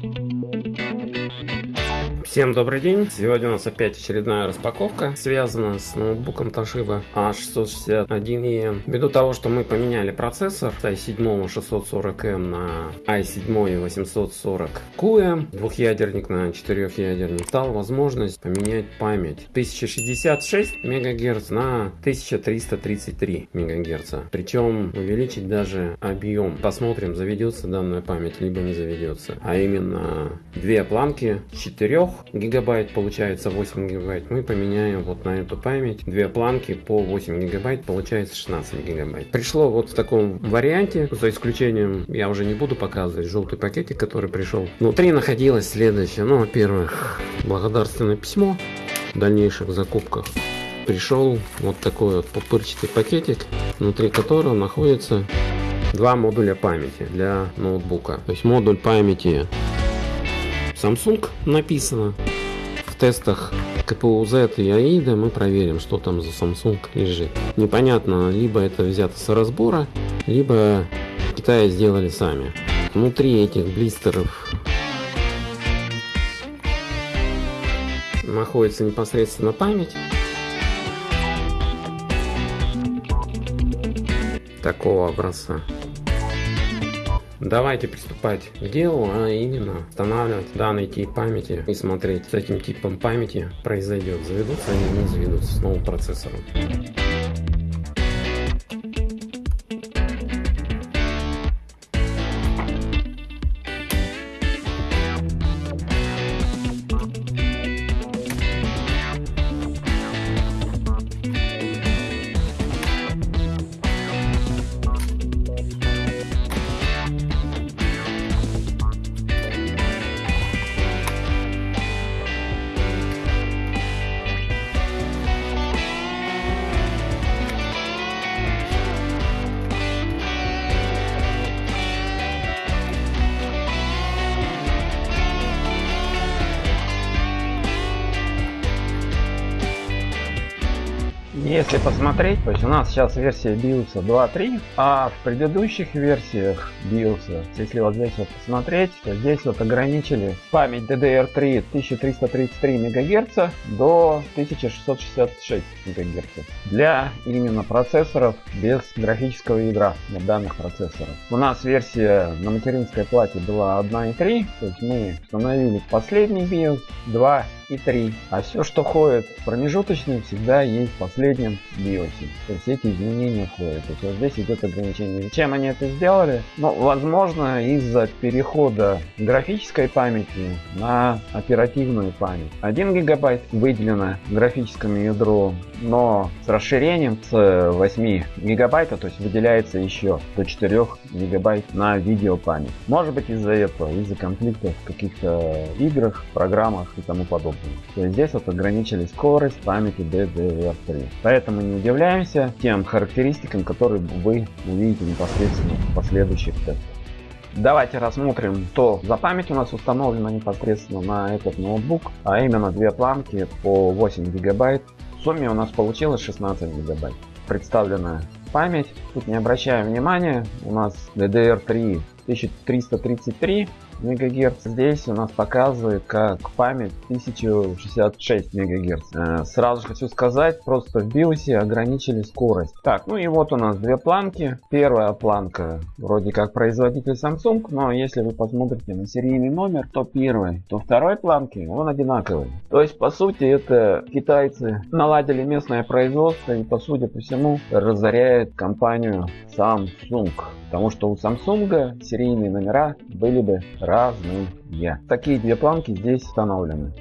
Thank you. Всем добрый день! Сегодня у нас опять очередная распаковка, связана с ноутбуком Toshiba A661E. Ввиду того, что мы поменяли процессор с i7 640M на i7 840 QM, двухъядерник на четырехъядерник, стала возможность поменять память 1066 МГц на 1333 МГц. Причем увеличить даже объем. Посмотрим, заведется данная память, либо не заведется. А именно две планки 4 гигабайт, получается 8 гигабайт, мы поменяем вот на эту память две планки по 8 гигабайт, получается 16 гигабайт. Пришло вот в таком варианте, за исключением, я уже не буду показывать желтый пакетик, который пришел. Внутри находилось следующее, ну, во-первых, благодарственное письмо в дальнейших закупках. Пришел вот такой вот пупырчатый пакетик, внутри которого находится два модуля памяти для ноутбука. То есть модуль памяти Samsung написано. В тестах КПУ Z и AIDA мы проверим, что там за Samsung лежит. Непонятно, либо это взято с разбора, либо в Китае сделали сами. Внутри этих блистеров находится непосредственно память. Такого образца. Давайте приступать к делу, а именно устанавливать данный тип памяти и смотреть с этим типом памяти произойдет, заведутся они не заведутся с новым процессором. Если посмотреть, то есть у нас сейчас версия BIOS 2.3, а в предыдущих версиях BIOS, если вот здесь вот посмотреть, то здесь вот ограничили память DDR3 1333 МГц до 1666 МГц для именно процессоров без графического ядра для данных процессоров. У нас версия на материнской плате была 1.3, то есть мы установили последний BIOS 2 и 3. А все, что ходит в промежуточный, всегда есть в последнем биосе. То есть эти изменения ходят. То есть вот здесь идет ограничение. Зачем они это сделали? Ну, возможно, из-за перехода графической памяти на оперативную память. 1 гигабайт выделено графическому ядру, но с расширением с 8 гигабайта, то есть выделяется еще до 4 гигабайт на видеопамять. Может быть из-за этого, из-за конфликтов в каких-то играх, программах и тому подобное. То есть здесь вот ограничили скорость памяти DDR3. Поэтому не удивляемся тем характеристикам, которые вы увидите непосредственно в последующих тестах. Давайте рассмотрим, что за память у нас установлена непосредственно на этот ноутбук, а именно две планки по 8 гигабайт. В сумме у нас получилось 16 гигабайт. Представлена память. Тут не обращаем внимания, у нас DDR3 1333 мегагерц. Здесь у нас показывает как память 1066 мегагерц. Э, сразу хочу сказать, просто в биосе ограничили скорость. Так, ну и вот у нас две планки. Первая планка вроде как производитель Samsung, но если вы посмотрите на серийный номер, то первый, то второй планки он одинаковый. То есть по сути это китайцы наладили местное производство и по сути по всему разоряет компанию Samsung. Потому что у Samsung серийные номера были бы разные. Такие две планки здесь установлены.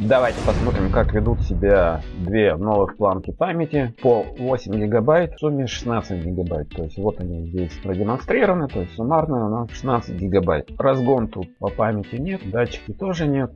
Давайте посмотрим, как ведут себя две новых планки памяти по 8 гигабайт, в сумме 16 гигабайт. То есть вот они здесь продемонстрированы, то есть суммарно у нас 16 гигабайт. Разгон тут по памяти нет, датчики тоже нет.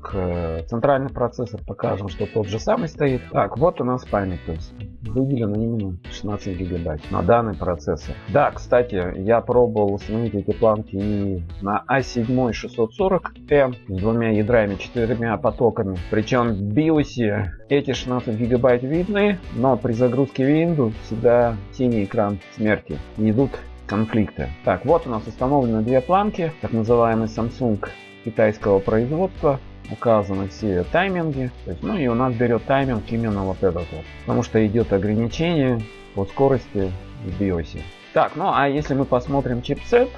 Центральный процессор покажем, что тот же самый стоит. Так, вот у нас память, то есть выделено именно 16 гигабайт на данный процессор. Да, кстати, я пробовал установить эти планки и на i7 640M с двумя ядрами, четырьмя потоками. Причем причем в BIOS эти 16 гигабайт видны, но при загрузке Windows всегда синий экран смерти. идут конфликты. Так, вот у нас установлены две планки, так называемый Samsung китайского производства, указаны все тайминги. Есть, ну и у нас берет тайминг именно вот этот вот. Потому что идет ограничение по скорости в биосе. Так, ну а если мы посмотрим чипсет,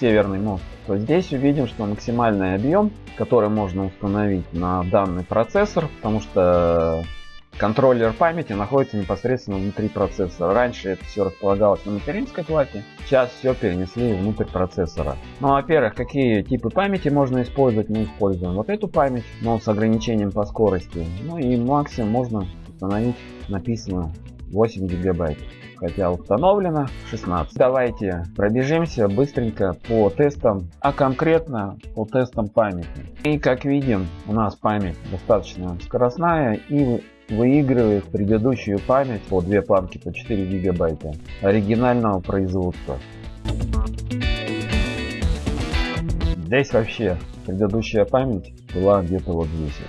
северный мост, то здесь увидим, что максимальный объем, который можно установить на данный процессор, потому что контроллер памяти находится непосредственно внутри процессора. Раньше это все располагалось на материнской плате, сейчас все перенесли внутрь процессора. Ну, во-первых, какие типы памяти можно использовать? Мы используем вот эту память, но с ограничением по скорости. Ну и максимум можно установить, написано 8 гигабайт хотя установлено 16. Давайте пробежимся быстренько по тестам, а конкретно по тестам памяти. И как видим, у нас память достаточно скоростная и выигрывает предыдущую память по две планки по 4 гигабайта оригинального производства. Здесь вообще предыдущая память была где-то вот здесь.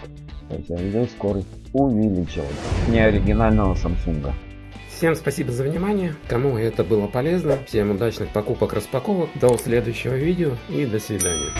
А здесь скорость увеличилась. Не оригинального Samsung. Всем спасибо за внимание. Кому это было полезно, всем удачных покупок распаковок. До следующего видео и до свидания.